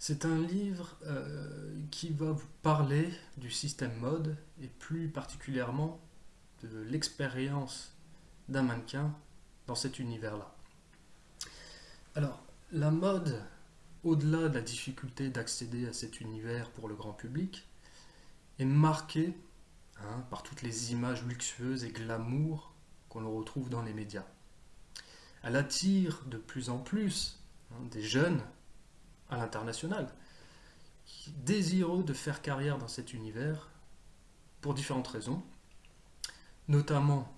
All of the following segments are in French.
C'est un livre euh, qui va vous parler du système mode et plus particulièrement de l'expérience d'un mannequin dans cet univers-là. Alors, la mode, au-delà de la difficulté d'accéder à cet univers pour le grand public, est marquée hein, par toutes les images luxueuses et glamour qu'on retrouve dans les médias. Elle attire de plus en plus hein, des jeunes à l'international, désireux de faire carrière dans cet univers pour différentes raisons, notamment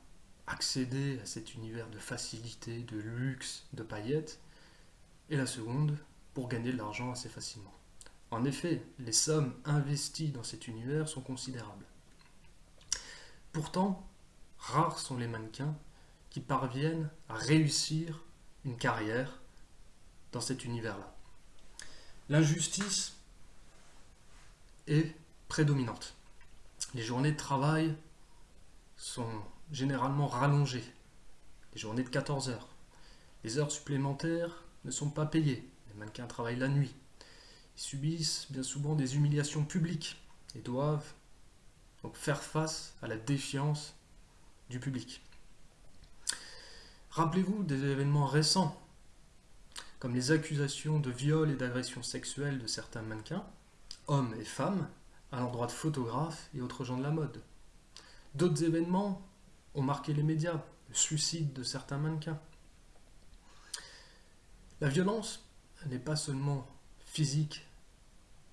accéder à cet univers de facilité, de luxe, de paillettes, et la seconde, pour gagner de l'argent assez facilement. En effet, les sommes investies dans cet univers sont considérables. Pourtant, rares sont les mannequins qui parviennent à réussir une carrière dans cet univers-là. L'injustice est prédominante. Les journées de travail sont généralement rallongées. Les journées de 14 heures. Les heures supplémentaires ne sont pas payées. Les mannequins travaillent la nuit. Ils subissent bien souvent des humiliations publiques et doivent faire face à la défiance du public. Rappelez-vous des événements récents comme les accusations de viol et d'agression sexuelle de certains mannequins, hommes et femmes, à l'endroit de photographes et autres gens de la mode. D'autres événements ont marqué les médias, le suicide de certains mannequins. La violence n'est pas seulement physique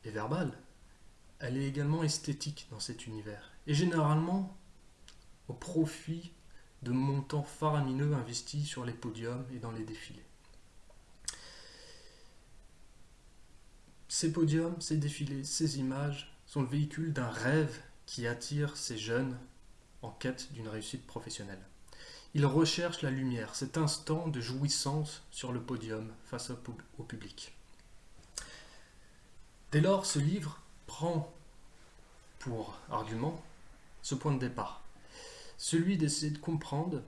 et verbale, elle est également esthétique dans cet univers, et généralement au profit de montants faramineux investis sur les podiums et dans les défilés. Ces podiums, ces défilés, ces images sont le véhicule d'un rêve qui attire ces jeunes en quête d'une réussite professionnelle. Ils recherchent la lumière, cet instant de jouissance sur le podium face au public. Dès lors, ce livre prend pour argument ce point de départ, celui d'essayer de comprendre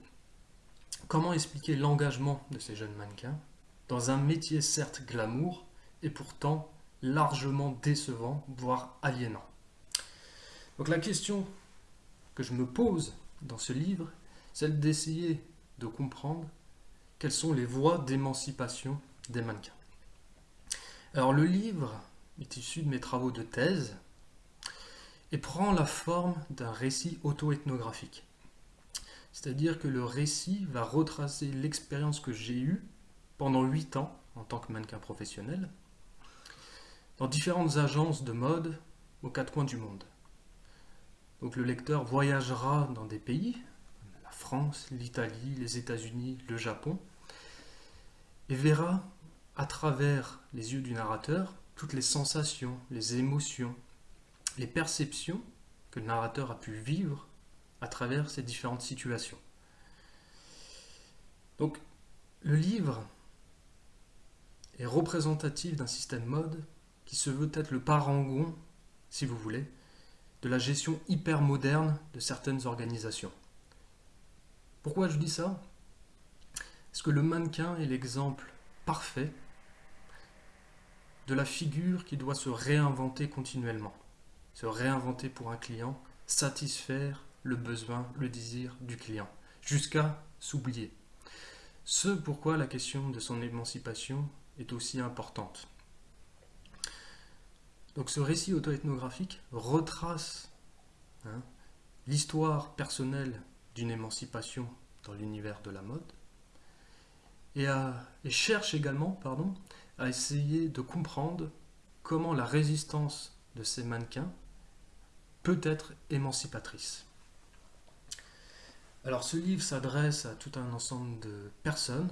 comment expliquer l'engagement de ces jeunes mannequins dans un métier certes glamour et pourtant largement décevant, voire aliénant. Donc la question que je me pose dans ce livre, c'est d'essayer de comprendre quelles sont les voies d'émancipation des mannequins. Alors le livre est issu de mes travaux de thèse et prend la forme d'un récit auto-ethnographique. C'est-à-dire que le récit va retracer l'expérience que j'ai eue pendant 8 ans en tant que mannequin professionnel, dans différentes agences de mode aux quatre coins du monde. Donc le lecteur voyagera dans des pays, la France, l'Italie, les États-Unis, le Japon, et verra à travers les yeux du narrateur toutes les sensations, les émotions, les perceptions que le narrateur a pu vivre à travers ces différentes situations. Donc le livre est représentatif d'un système mode qui se veut être le parangon, si vous voulez, de la gestion hyper moderne de certaines organisations. Pourquoi je dis ça? Parce que le mannequin est l'exemple parfait de la figure qui doit se réinventer continuellement. Se réinventer pour un client, satisfaire le besoin, le désir du client, jusqu'à s'oublier. Ce pourquoi la question de son émancipation est aussi importante. Donc ce récit auto-ethnographique retrace hein, l'histoire personnelle d'une émancipation dans l'univers de la mode et, cherche également pardon, à essayer de comprendre comment la résistance de ces mannequins peut être émancipatrice. Alors ce livre s'adresse à tout un ensemble de personnes,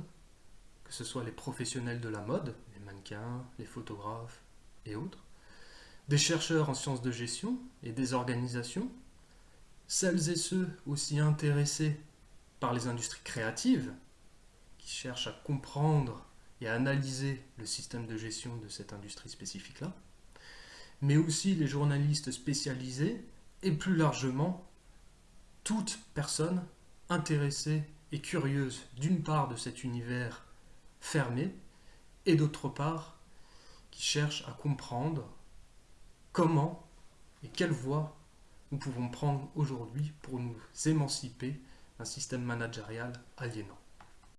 que ce soit les professionnels de la mode, les mannequins, les photographes et autres, des chercheurs en sciences de gestion et des organisations, celles et ceux aussi intéressés par les industries créatives, qui cherchent à comprendre et à analyser le système de gestion de cette industrie spécifique-là, mais aussi les journalistes spécialisés et plus largement toute personne intéressée et curieuse d'une part de cet univers fermé et d'autre part qui cherche à comprendre comment et quelle voie nous pouvons prendre aujourd'hui pour nous émanciper d'un système managérial aliénant?